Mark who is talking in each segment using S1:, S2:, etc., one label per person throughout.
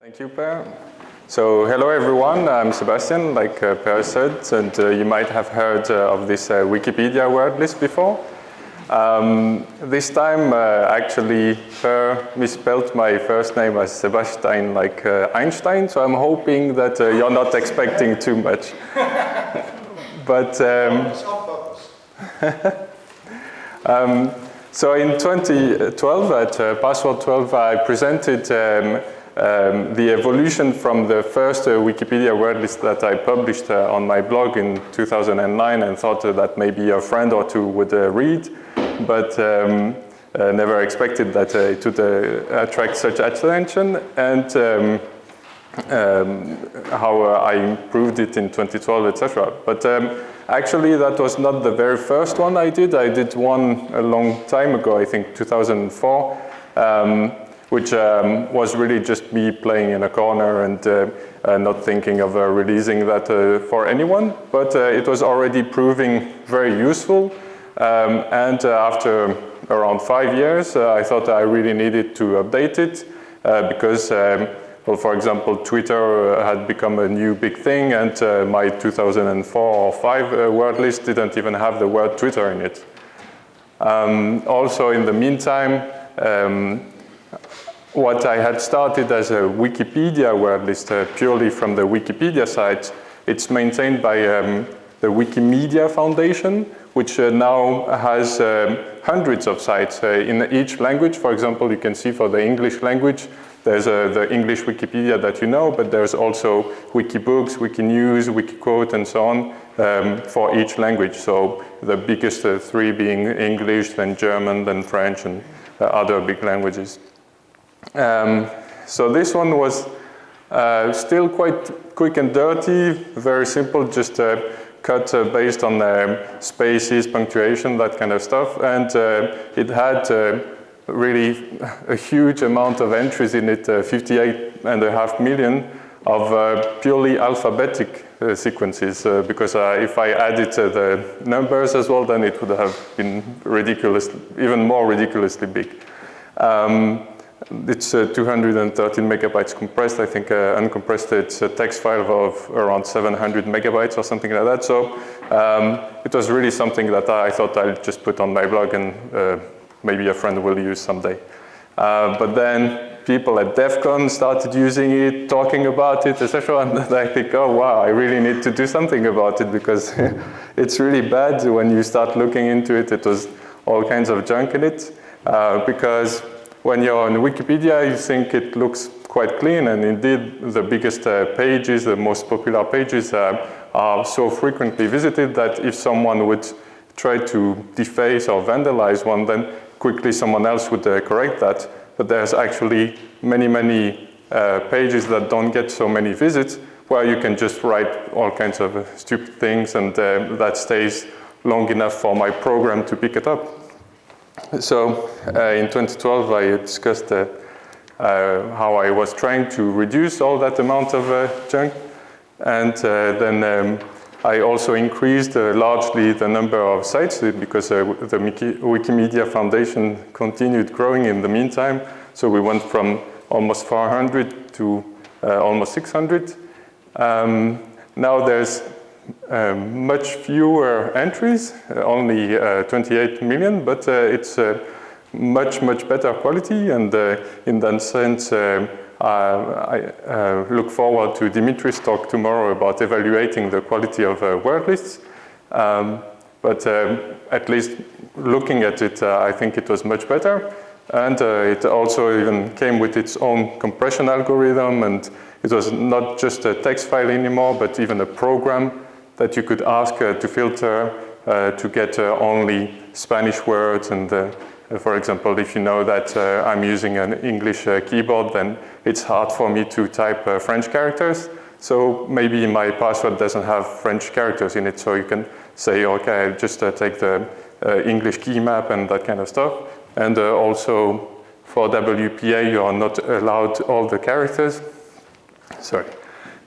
S1: Thank you, Per. So hello everyone, I'm Sebastian, like uh, Per said, and uh, you might have heard uh, of this uh, Wikipedia word list before. Um, this time, uh, actually, Per misspelled my first name as Sebastian, like uh, Einstein, so I'm hoping that you're not expecting too much. but um, um, so in 2012 at Password 12, I presented um, um, the evolution from the first uh, Wikipedia word list that I published uh, on my blog in 2009 and thought uh, that maybe a friend or two would uh, read, but um, uh, never expected that uh, it would attract such attention and um, um how I improved it in 2012, etc. But um, actually that was not the very first one I did. I did one a long time ago, I think 2004. Which um, was really just me playing in a corner and uh, uh, not thinking of uh, releasing that uh, for anyone. But uh, it was already proving very useful. Um, and uh, after around five years, I thought I really needed to update it because, um, well, for example, Twitter had become a new big thing and my 2004 or 5 word list didn't even have the word Twitter in it. Um, also, in the meantime, um, what I had started as a Wikipedia word list uh, purely from the Wikipedia site, it's maintained by um, the Wikimedia Foundation, which uh, now has um, hundreds of sites uh, in each language. For example, you can see for the English language, there's uh, the English Wikipedia that you know, but there's also Wikibooks, Wikinews, Wikiquote, and so on um, for each language. So the biggest uh, three being English, then German, then French, and uh, other big languages. Um, so this one was uh, still quite quick and dirty, very simple, just uh, cut uh, based on uh, spaces, punctuation, that kind of stuff. And uh, it had uh, really a huge amount of entries in it, 58 and a half million of purely alphabetic sequences because if I added the numbers as well, then it would have been ridiculous, even more ridiculously big. Um, it's uh, 213 megabytes compressed. I think uh, uncompressed, it's a text file of around 700 megabytes or something like that. So um, it was really something that I thought I'd just put on my blog and uh, maybe a friend will use someday. Uh, but then people at DEF CON started using it, talking about it, etc. And I think, oh wow, I really need to do something about it because it's really bad when you start looking into it. It was all kinds of junk in it uh, because when you're on Wikipedia, you think it looks quite clean, and indeed the biggest uh, pages, the most popular pages uh, are so frequently visited that if someone would try to deface or vandalize one, then quickly someone else would uh, correct that. But there's actually many, many uh, pages that don't get so many visits where you can just write all kinds of stupid things and uh, that stays long enough for my program to pick it up. So uh, in 2012, I discussed uh, uh, how I was trying to reduce all that amount of junk. And then um, I also increased uh, largely the number of sites because uh, the Wikimedia Foundation continued growing in the meantime. So we went from almost 400 to uh, almost 600. Um, now there's um, much fewer entries, uh, only uh, 28 million, but uh, it's much, much better quality. And in that sense, I look forward to Dimitri's talk tomorrow about evaluating the quality of word lists. Um, but at least looking at it, I think it was much better. And uh, it also even came with its own compression algorithm and it was not just a text file anymore, but even a program that you could ask uh, to filter uh, to get uh, only Spanish words and for example, if you know that uh, I'm using an English uh, keyboard, then it's hard for me to type uh, French characters. So maybe my password doesn't have French characters in it. So you can say, okay, just take the English key map and that kind of stuff. And also for WPA, you are not allowed all the characters. Sorry.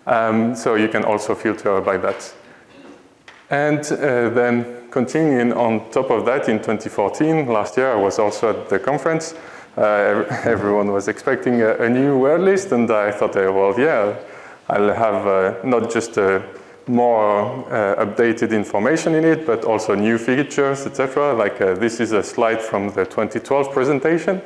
S1: Um, so you can also filter by that. And uh, then continuing on top of that in 2014, last year I was also at the conference, uh, everyone was expecting a, a, new word list, and I thought, uh, well, yeah, I'll have uh, not just more uh, updated information in it, but also new features, etc. Like uh, this is a slide from the 2012 presentation.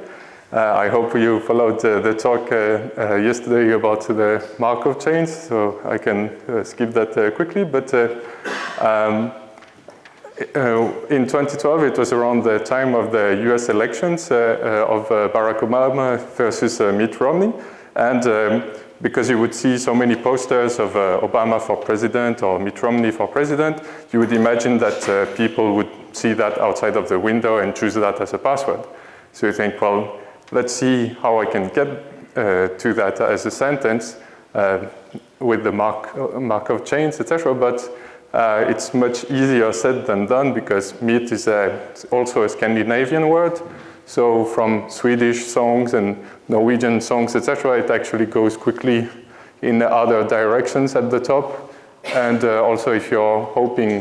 S1: Uh, I hope you followed the talk yesterday about the Markov chains, so I can skip that quickly. But um, uh, in 2012, it was around the time of the US elections uh, uh, of Barack Obama versus Mitt Romney. And um, because you would see so many posters of Obama for president or Mitt Romney for president, you would imagine that people would see that outside of the window and choose that as a password. So you think, well, let's see how I can get uh, to that as a sentence uh, with the mark, Markov chains, etc. But uh, it's much easier said than done because Mitt is a, also a Scandinavian word. So from Swedish songs and Norwegian songs, etc., it actually goes quickly in other directions at the top. And uh, also if you're hoping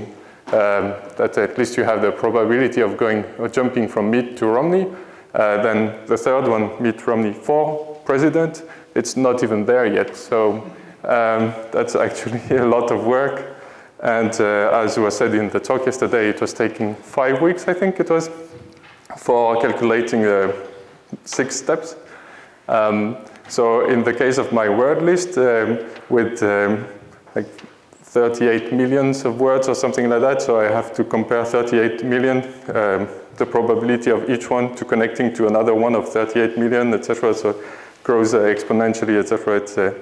S1: um, that at least you have the probability of going or jumping from Mitt to Romney, uh, then the third one, Mitt Romney for president, it's not even there yet. So um, that's actually a lot of work. And uh, as was said in the talk yesterday, it was taking five weeks, I think it was, for calculating uh, six steps. Um, so in the case of my word list, um, with um, like 38 millions of words or something like that, so I have to compare 38 million, um, the probability of each one to connecting to another one of 38 million, etc. So it grows uh, exponentially, etc. It's uh,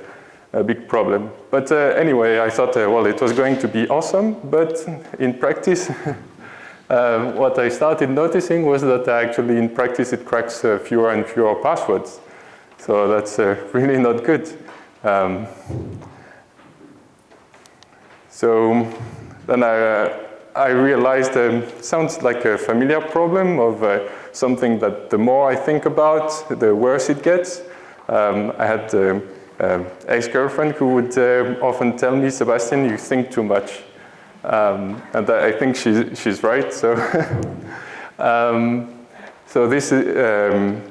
S1: a big problem. But uh, anyway, I thought, uh, well, it was going to be awesome, but in practice, uh, what I started noticing was that actually in practice it cracks uh, fewer and fewer passwords. So that's uh, really not good. Um, so then I, uh, I realized um, sounds like a familiar problem of something that the more I think about, the worse it gets. Um, I had um, ex-girlfriend who would uh, often tell me, Sebastian, you think too much. Um, and I think she's, she's right. So, um, so this, is, um,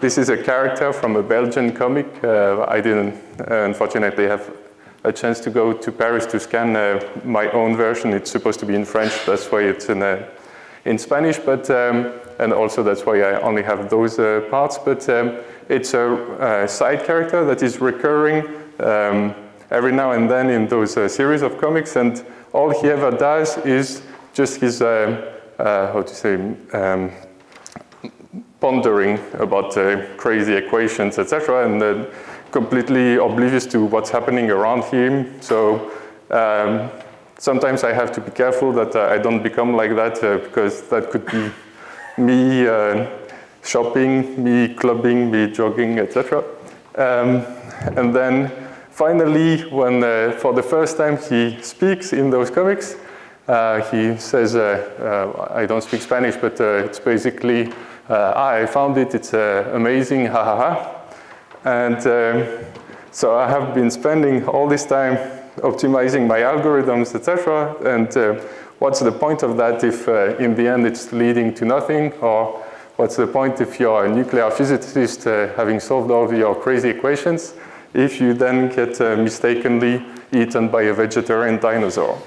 S1: this is a character from a Belgian comic. Uh, I didn't, uh, unfortunately, have a chance to go to Paris to scan uh, my own version. It's supposed to be in French, that's why it's in, uh, in Spanish, but, um, and also that's why I only have those uh, parts. But um, it's a, a, side character that is recurring um, every now and then in those uh, series of comics, and all he ever does is just his, uh, uh, how to say, um, pondering about uh, crazy equations, etc., and uh, completely oblivious to what's happening around him. So um, sometimes I have to be careful that uh, I don't become like that because that could be me shopping, me clubbing, me jogging, etc. Um, and then finally, when uh, for the first time he speaks in those comics, uh, he says, uh, uh I don't speak Spanish, but uh, it's basically, uh, ah, I found it, it's amazing, ha ha ha. And um, so I have been spending all this time optimizing my algorithms, etc. And what's the point of that if in the end it's leading to nothing or What's the point if you're a nuclear physicist uh, having solved all your crazy equations, if you then get uh, mistakenly eaten by a vegetarian dinosaur?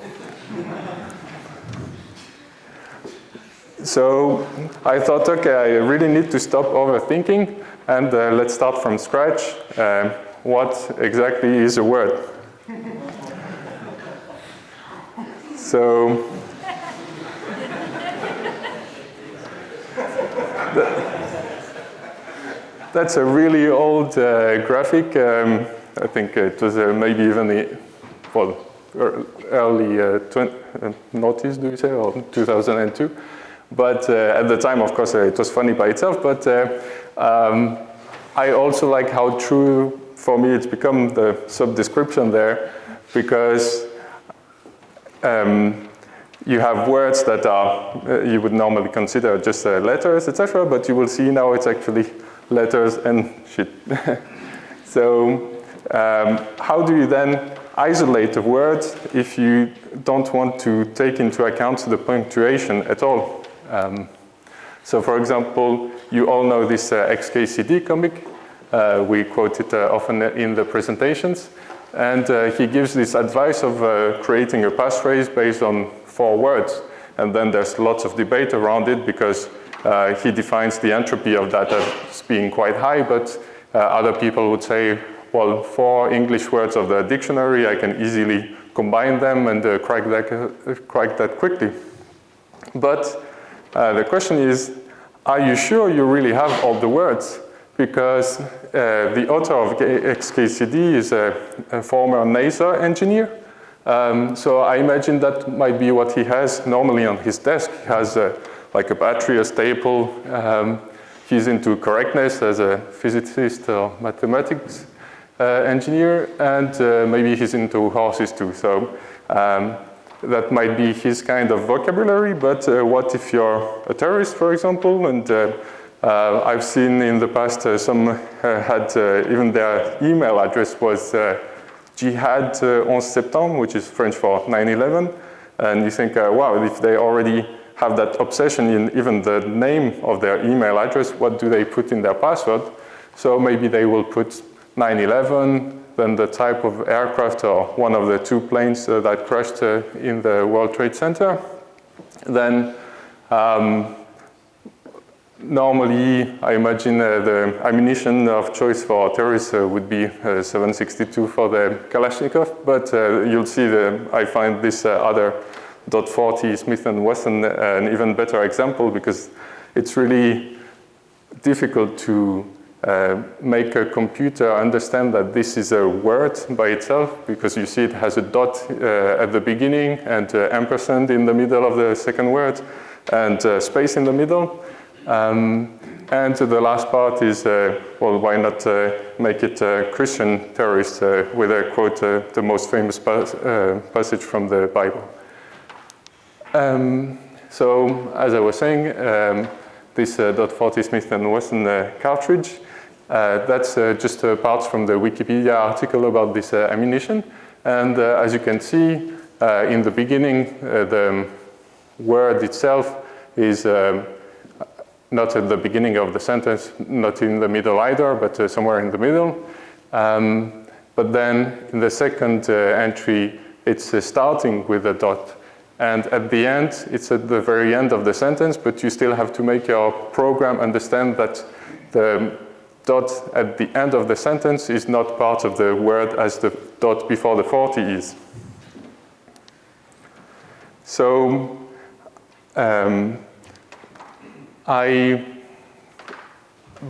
S1: so I thought, okay, I really need to stop overthinking and uh, let's start from scratch. Uh, what exactly is a word? so that's a really old uh, graphic. Um, I think it was uh, maybe even the, well, early uh, 20, uh, noughties, do you say, or 2002. But uh, at the time, of course, uh, it was funny by itself, but um, I also like how true, for me, it's become the sub-description there, because um, you have words that are, uh, you would normally consider just uh, letters, etc., but you will see now it's actually letters and shit. so um, how do you then isolate a word if you don't want to take into account the punctuation at all? Um, so for example, you all know this uh, XKCD comic. Uh, we quote it uh, often in the presentations. And uh, he gives this advice of creating a passphrase based on four words. And then there's lots of debate around it because uh, he defines the entropy of that as being quite high, but other people would say, well, four English words of the dictionary, I can easily combine them and crack, that, crack that quickly. But the question is, are you sure you really have all the words? Because uh, the author of XKCD is a, a former NASA engineer. Um, so I imagine that might be what he has normally on his desk. He has a, like a battery, a staple. Um, he's into correctness as a physicist or mathematics uh, engineer, and uh, maybe he's into horses too. So um, that might be his kind of vocabulary, but uh, what if you're a terrorist, for example, and uh, uh, I've seen in the past uh, some had even their email address was Jihad 11 Septembre, which is French for 9-11, and you think, wow, if they already have that obsession in even the name of their email address, what do they put in their password? So maybe they will put 9-11, then the type of aircraft or one of the two planes uh, that crashed uh, in the World Trade Center. Then um, normally I imagine uh, the ammunition of choice for terrorists uh, would be uh, 762 for the Kalashnikov, but uh, you'll see I find this other .40 Smith & Wesson an even better example because it's really difficult to uh, make a computer understand that this is a word by itself because you see it has a dot uh, at the beginning and uh, ampersand in the middle of the second word and uh, space in the middle. Um, and the last part is, uh, well, why not uh, make it Christian terrorist with a quote, the most famous pas passage from the Bible. Um, so, as I was saying, um, this uh, .40 Smith & Wesson uh, cartridge uh, that's uh, just uh, parts from the Wikipedia article about this ammunition. And as you can see, in the beginning, the word itself is um, not at the beginning of the sentence, not in the middle either, but uh, somewhere in the middle. Um, but then in the second uh, entry, it's uh, starting with a dot. And at the end, it's at the very end of the sentence, but you still have to make your program understand that the dot at the end of the sentence is not part of the word as the dot before the 40 is. So um, I,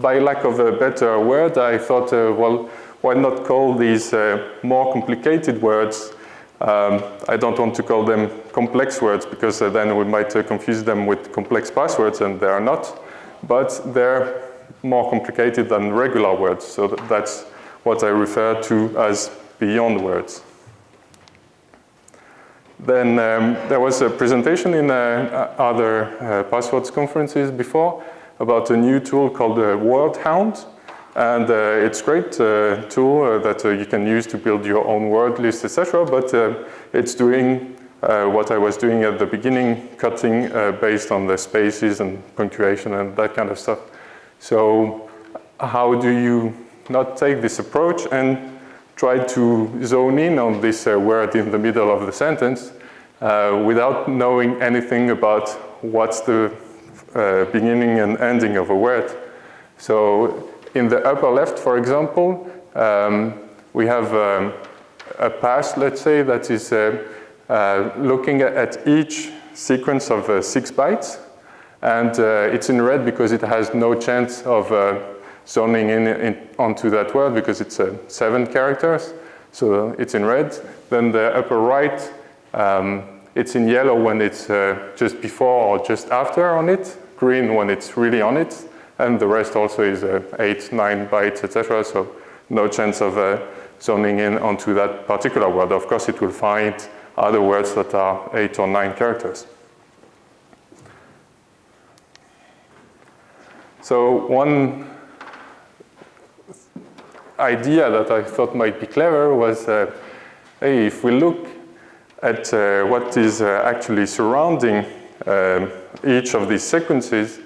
S1: by lack of a better word, I thought, uh, well, why not call these uh, more complicated words um, I don't want to call them complex words because uh, then we might uh, confuse them with complex passwords and they are not. But they're more complicated than regular words. So that's what I refer to as beyond words. Then um, there was a presentation in uh, other uh, passwords conferences before about a new tool called the WordHound. And uh, it's a great uh, tool uh, that uh, you can use to build your own word list, etc. But it's doing what I was doing at the beginning, cutting based on the spaces and punctuation and that kind of stuff. So how do you not take this approach and try to zone in on this uh, word in the middle of the sentence uh, without knowing anything about what's the uh, beginning and ending of a word. So in the upper left, for example, um, we have um, a pass, let's say, that is uh, uh, looking at each sequence of uh, six bytes. And it's in red because it has no chance of zoning in, in, onto that word because it's uh, seven characters. So it's in red. Then the upper right, um, it's in yellow when it's uh, just before or just after on it, green when it's really on it, and the rest also is uh, eight, nine bytes, etc. So no chance of uh, zoning in onto that particular word. Of course, it will find other words that are eight or nine characters. So one idea that I thought might be clever was, uh, hey, if we look at uh, what is uh, actually surrounding um, each of these sequences,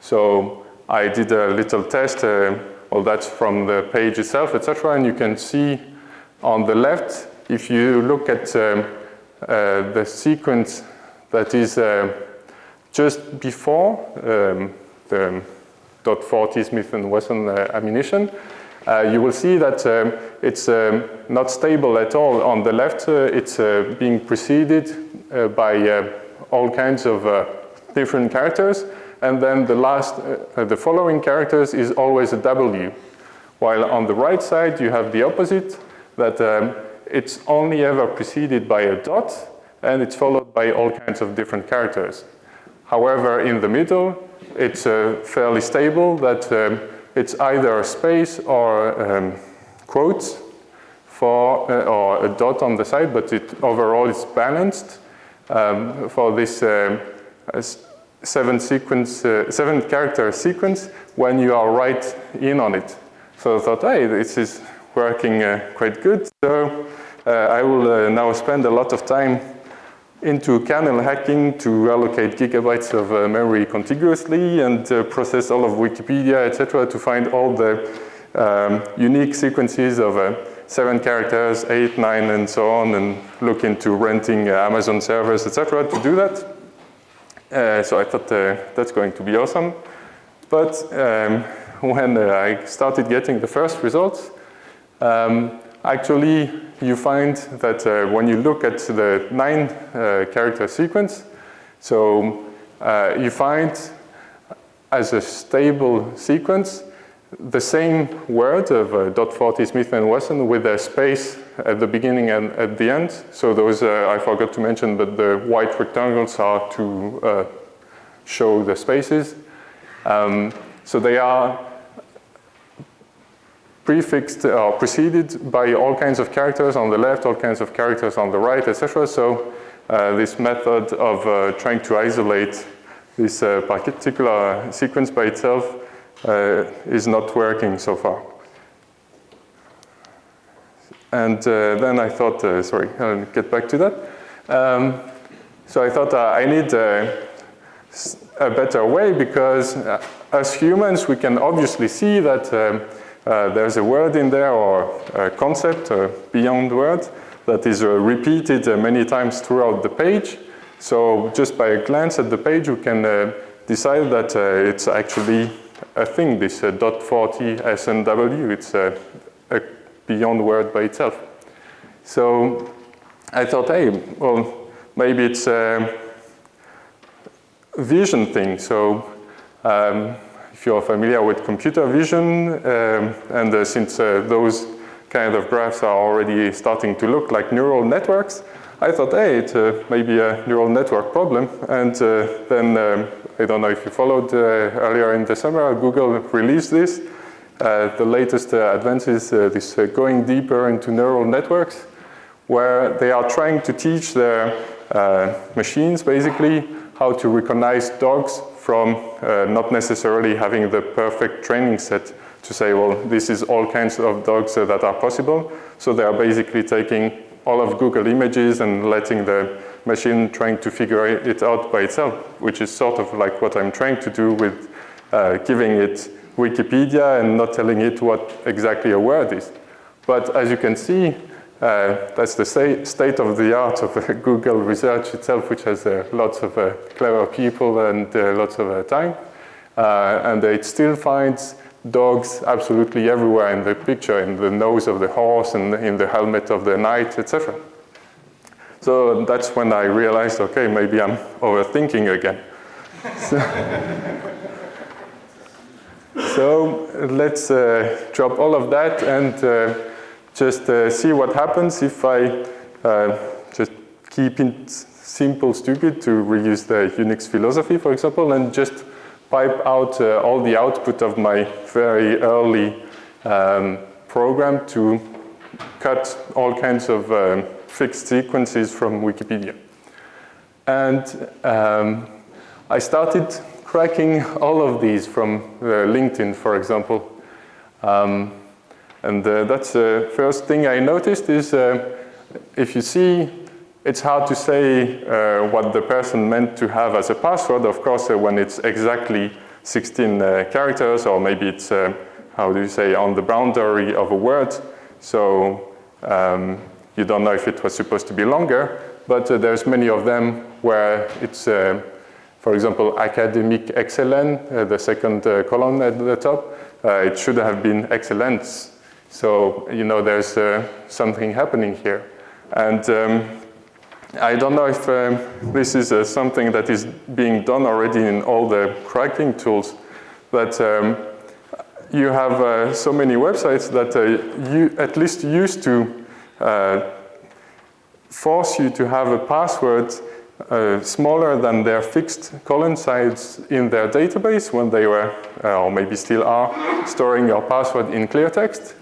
S1: so I did a little test, uh, well that's from the page itself, etc. And you can see on the left, if you look at um, uh, the sequence that is just before um, the dot 40 Smith & Wesson uh, ammunition, you will see that um, it's um, not stable at all. On the left, uh, it's uh, being preceded uh, by uh, all kinds of different characters, and then the last, the following characters is always a W. While on the right side, you have the opposite, that um, it's only ever preceded by a dot, and it's followed by all kinds of different characters. However, in the middle, it's fairly stable that um, it's either a space or um, quotes for, uh, or a dot on the side, but it overall is balanced um, for this um, seven sequence, uh, seven character sequence when you are right in on it. So I thought, hey, this is working uh, quite good. So uh, I will uh, now spend a lot of time into kernel hacking to allocate gigabytes of uh, memory contiguously and uh, process all of Wikipedia, etc., to find all the um, unique sequences of uh, seven characters, eight, nine, and so on, and look into renting uh, Amazon servers, etc., to do that. Uh, so I thought uh, that's going to be awesome. But um, when I started getting the first results, um, actually you find that uh, when you look at the nine uh, character sequence, so uh, you find as a stable sequence the same word of uh, dot 40 Smith & Wesson with a space at the beginning and at the end. So those, uh, I forgot to mention, but the white rectangles are to uh, show the spaces. Um, so they are prefixed or preceded by all kinds of characters on the left, all kinds of characters on the right, etc. So uh, this method of uh, trying to isolate this uh, particular sequence by itself uh, is not working so far. And uh, then I thought, uh, sorry, I'll get back to that. Um, so I thought I need a better way because as humans, we can obviously see that um, uh, there's a word in there or a concept, a beyond word, that is uh, repeated uh, many times throughout the page. So just by a glance at the page, you can decide that it's actually a thing, this dot 40 SNW. It's a, a beyond word by itself. So I thought, hey, well, maybe it's a vision thing. So um, if you're familiar with computer vision, um, and uh, since uh, those kind of graphs are already starting to look like neural networks, I thought, hey, it's uh, maybe a neural network problem. And uh, then, um, I don't know if you followed uh, earlier in the summer, Google released this. Uh, the latest advances, this going deeper into neural networks, where they are trying to teach their machines, basically, how to recognize dogs from uh, not necessarily having the perfect training set to say, well, this is all kinds of dogs uh, that are possible. So they are basically taking all of Google images and letting the machine trying to figure it out by itself, which is sort of like what I'm trying to do with uh, giving it Wikipedia and not telling it what exactly a word is. But as you can see, uh, that's the state of the art of uh, Google research itself, which has uh, lots of uh, clever people and uh, lots of time. and it still finds dogs absolutely everywhere in the picture, in the nose of the horse and in the helmet of the knight, etc. So that's when I realized, okay, maybe I'm overthinking again. so, so let's drop all of that and just uh, see what happens if I uh, just keep it simple, stupid, to reuse the Unix philosophy, for example, and just pipe out uh, all the output of my very early um, program to cut all kinds of um, fixed sequences from Wikipedia. And um, I started cracking all of these from uh, LinkedIn, for example. Um, and uh, that's the first thing I noticed is uh, if you see, it's hard to say uh, what the person meant to have as a password. Of course, uh, when it's exactly 16 uh, characters, or maybe it's, uh, how do you say, on the boundary of a word. So um, you don't know if it was supposed to be longer, but uh, there's many of them where it's, uh, for example, academic excellent, uh, the second column at the top, it should have been excellence. So, you know, there's something happening here. And um, I don't know if um, this is uh, something that is being done already in all the cracking tools, but um, you have uh, so many websites that uh, you at least used to uh, force you to have a password uh, smaller than their fixed colon size in their database when they were, uh, or maybe still are, storing your password in clear text.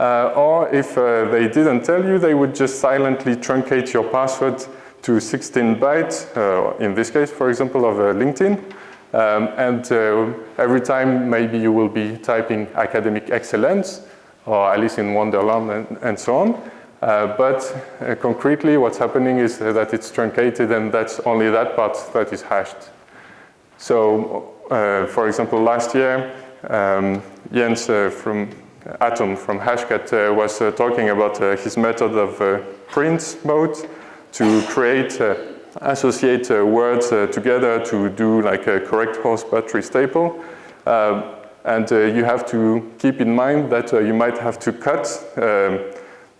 S1: Uh, or if uh, they didn't tell you, they would just silently truncate your password to 16 bytes, uh, in this case, for example, of uh, LinkedIn. Um, and uh, every time maybe you will be typing academic excellence or Alice in Wonderland and, and so on. Uh, but concretely what's happening is that it's truncated and that's only that part that is hashed. So for example, last year, um, Jens from Atom from Hashcat uh, was uh, talking about uh, his method of print mode to create, associate words together to do like a correct horse battery staple. and you have to keep in mind that you might have to cut um,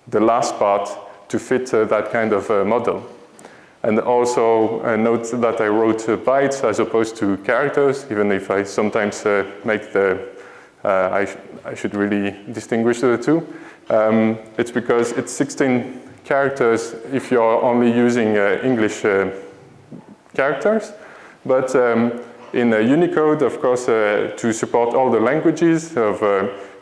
S1: the last part to fit that kind of model. And also uh, note that I wrote uh, bytes as opposed to characters, even if I sometimes uh, make the I, sh I, should really distinguish the two. Um, it's because it's 16 characters if you're only using uh, English uh, characters, but um, in Unicode, of course, to support all the languages of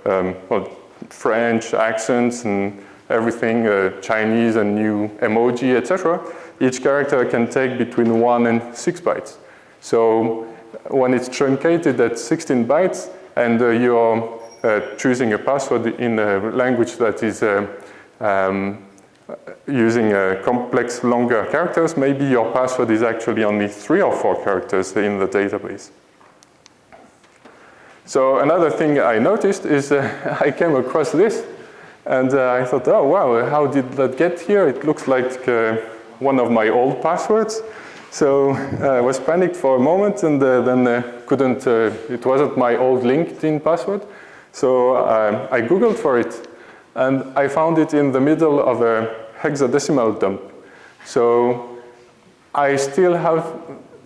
S1: um, well, French accents and everything, uh, Chinese and new emoji, etc. Each character can take between one and six bytes. So when it's truncated at 16 bytes, and uh, you're uh, choosing a password in a language that is uh, um, using complex longer characters, maybe your password is actually only three or four characters in the database. So another thing I noticed is uh, I came across this and uh, I thought, oh wow, how did that get here? It looks like uh, one of my old passwords. So I was panicked for a moment and then couldn't, uh, it wasn't my old LinkedIn password. So um, I Googled for it and I found it in the middle of a hexadecimal dump. So I still have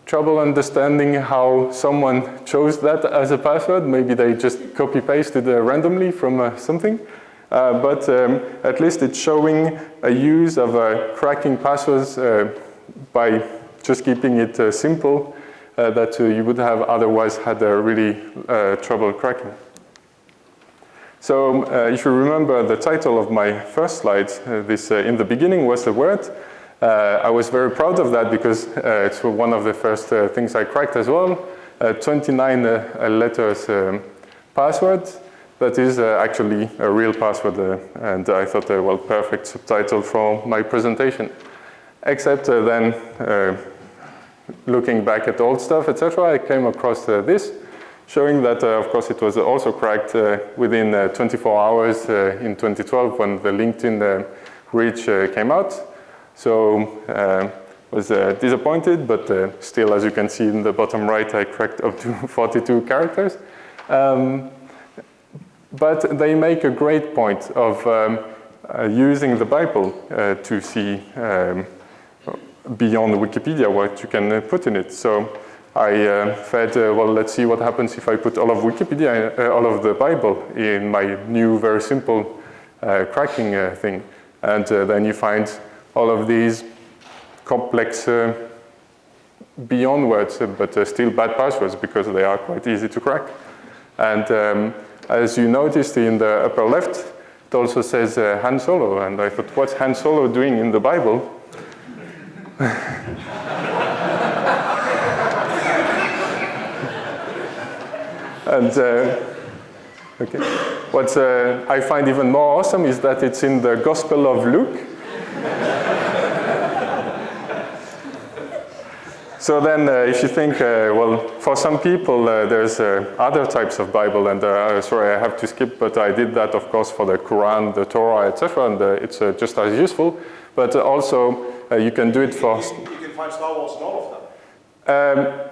S1: trouble understanding how someone chose that as a password. Maybe they just copy pasted uh, randomly from uh, something. Uh, but um, at least it's showing a use of uh, cracking passwords uh, by just keeping it uh, simple uh, that uh, you would have otherwise had really uh, trouble cracking. So if you remember the title of my first slide, this in the beginning was the word. I was very proud of that because it's one of the first things I cracked as well. 29 letters um, password that is uh, actually a real password uh, and I thought, uh, well, perfect subtitle for my presentation. Except then looking back at old stuff, etc., I came across uh, this, showing that, uh, of course, it was also cracked uh, within uh, 24 hours in 2012 when the LinkedIn reach came out. So was disappointed, but still, as you can see in the bottom right, I cracked up to 42 characters. Um, but they make a great point of um, using the Bible to see um, beyond Wikipedia what you can uh, put in it. So I uh, fed, uh, well, let's see what happens if I put all of Wikipedia, uh, all of the Bible in my new, very simple uh, cracking uh, thing. And then you find all of these complex beyond words, but still bad passwords because they are quite easy to crack. And um, as you noticed in the upper left, it also says Han Solo. And I thought, what's Han Solo doing in the Bible? and uh, okay. what uh, I find even more awesome is that it's in the Gospel of Luke. so then uh, if you think, uh, well, for some people uh, there's uh, other types of Bible and sorry I have to skip, but I did that of course for the Quran, the Torah, etc. and it's just as useful. But also you can do it for...
S2: You, can find Star Wars in all of them. Um,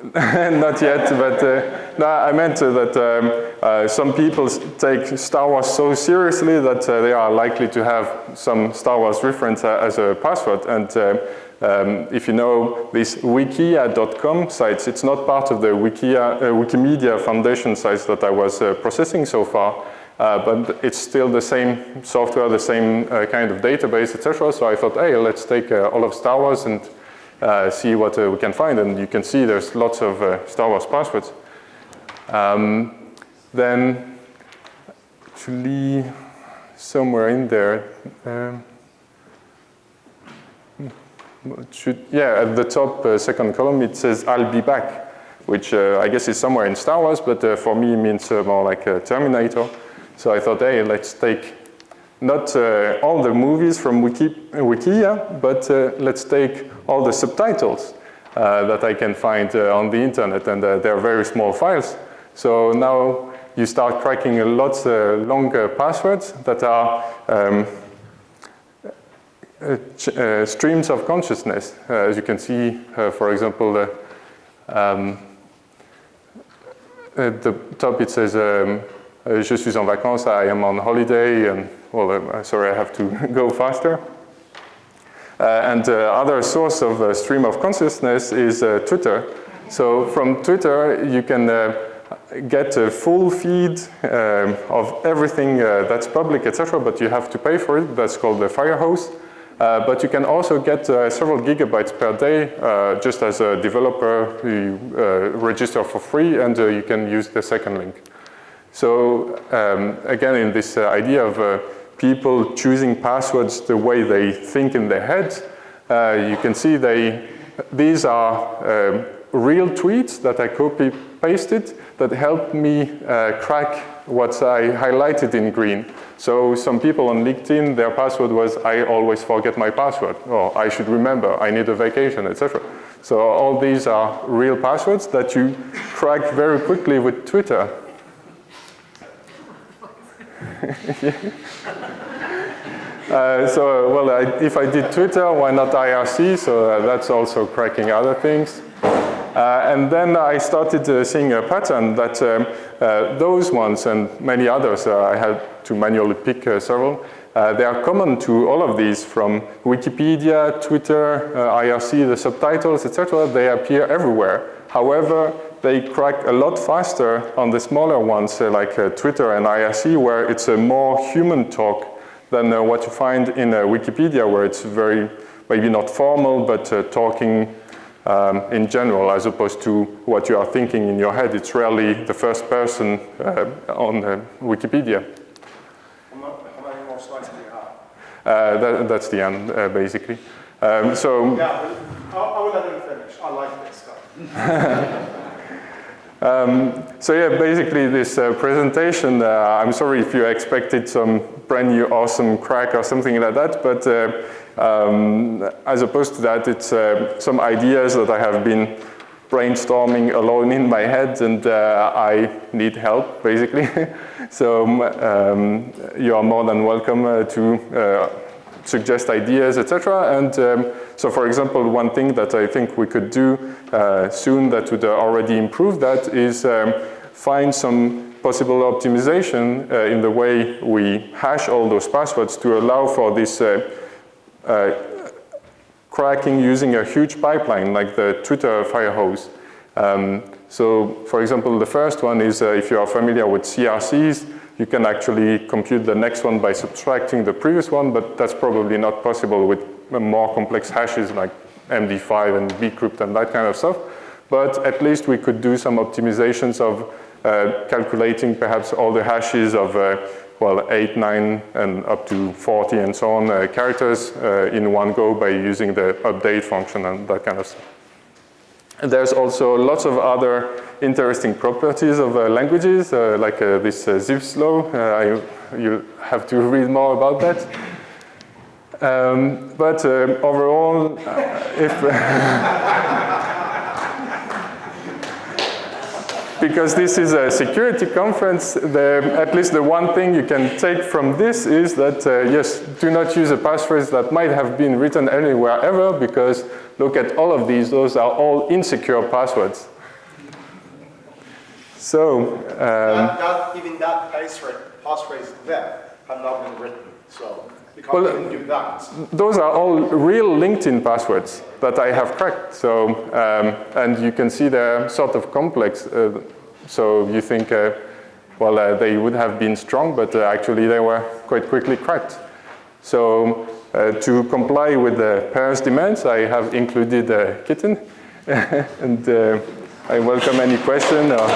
S1: Not yet, but uh, no, I meant uh, that um, uh, some people take Star Wars so seriously that uh, they are likely to have some Star Wars reference uh, as a password. And uh, um, if you know these wikia.com sites, it's not part of the Wikia, Wikimedia Foundation sites that I was processing so far. But it's still the same software, the same kind of database, etc. So I thought, hey, let's take all of Star Wars and uh, see what uh, we can find. And you can see there's lots of uh, Star Wars passwords. Um, then actually somewhere in there, um, should, yeah, at the top uh, second column it says I'll be back, which uh, I guess is somewhere in Star Wars, but uh, for me it means more like Terminator. So I thought, hey, let's take not uh, all the movies from Wiki, Wikia, but uh, let's take all the subtitles uh, that I can find uh, on the internet, and uh, they're very small files. So now you start cracking a lot uh, longer passwords that are um, streams of consciousness. as you can see, for example, um, at the top it says um, je suis en vacances, I am on holiday, and well, uh, sorry, I have to go faster. Uh, and uh, other source of uh, stream of consciousness is uh, Twitter. So from Twitter, you can uh, get a full feed um, of everything that's public, etc., but you have to pay for it. That's called the Firehose. Uh, but you can also get uh, several gigabytes per day uh, just as a developer. You register for free and you can use the second link. So um, again, in this idea of people choosing passwords the way they think in their heads. Uh, you can see they, these are um, real tweets that I copy pasted that helped me uh, crack what I highlighted in green. So some people on LinkedIn, their password was, I always forget my password, or I should remember, I need a vacation, etc. So all these are real passwords that you crack very quickly with Twitter. Uh, so, well, I, if I did Twitter, why not IRC? So uh, that's also cracking other things. Uh, and then I started uh, seeing a pattern that um, uh, those ones and many others, uh, I had to manually pick several, they are common to all of these from Wikipedia, Twitter, IRC, the subtitles, etc. They appear everywhere. However, they crack a lot faster on the smaller ones like Twitter and IRC where it's a more human talk than uh, what you find in uh, Wikipedia where it's very, maybe not formal, but uh, talking um, in general as opposed to what you are thinking in your head. It's rarely the first person on Wikipedia.
S2: How many more slides do you have?
S1: That, that's the end, basically. Um, so
S2: yeah, I will let him finish. I like this stuff.
S1: Um, so yeah, basically this uh, presentation, uh, I'm sorry if you expected some brand new awesome crack or something like that, but uh, um, as opposed to that, it's uh, some ideas that I have been brainstorming alone in my head and uh, I need help, basically. so um, you are more than welcome uh, to suggest ideas, etc. And um, so for example, one thing that I think we could do uh, soon that would already improve that is um, find some possible optimization uh, in the way we hash all those passwords to allow for this uh, uh, cracking using a huge pipeline like the Twitter firehose. Um, so for example, the first one is uh, if you are familiar with CRCs, you can actually compute the next one by subtracting the previous one, but that's probably not possible with more complex hashes like MD5 and bcrypt and that kind of stuff. But at least we could do some optimizations of uh, calculating perhaps all the hashes of uh, well, 8, 9, and up to 40 and so on uh, characters uh, in one go by using the update function and that kind of stuff. And there's also lots of other interesting properties of uh, languages, uh, like this uh, Zipf's-law. Uh, you have to read more about that. Um, but um, overall, uh, if because this is a security conference, the, at least the one thing you can take from this is that, uh, yes, do not use a passphrase that might have been written anywhere ever, because look at all of these, those are all insecure passwords. So, um,
S2: not, not even that passphrase there, have not been written, so.
S1: Well,
S2: even do that.
S1: those are all real LinkedIn passwords that I have cracked. So, um, and you can see they're sort of complex. Uh, so you think, uh, well, uh, they would have been strong, but uh, actually they were quite quickly cracked. So uh, to comply with the parents' demands, I have included a kitten. and uh, I welcome any question. Or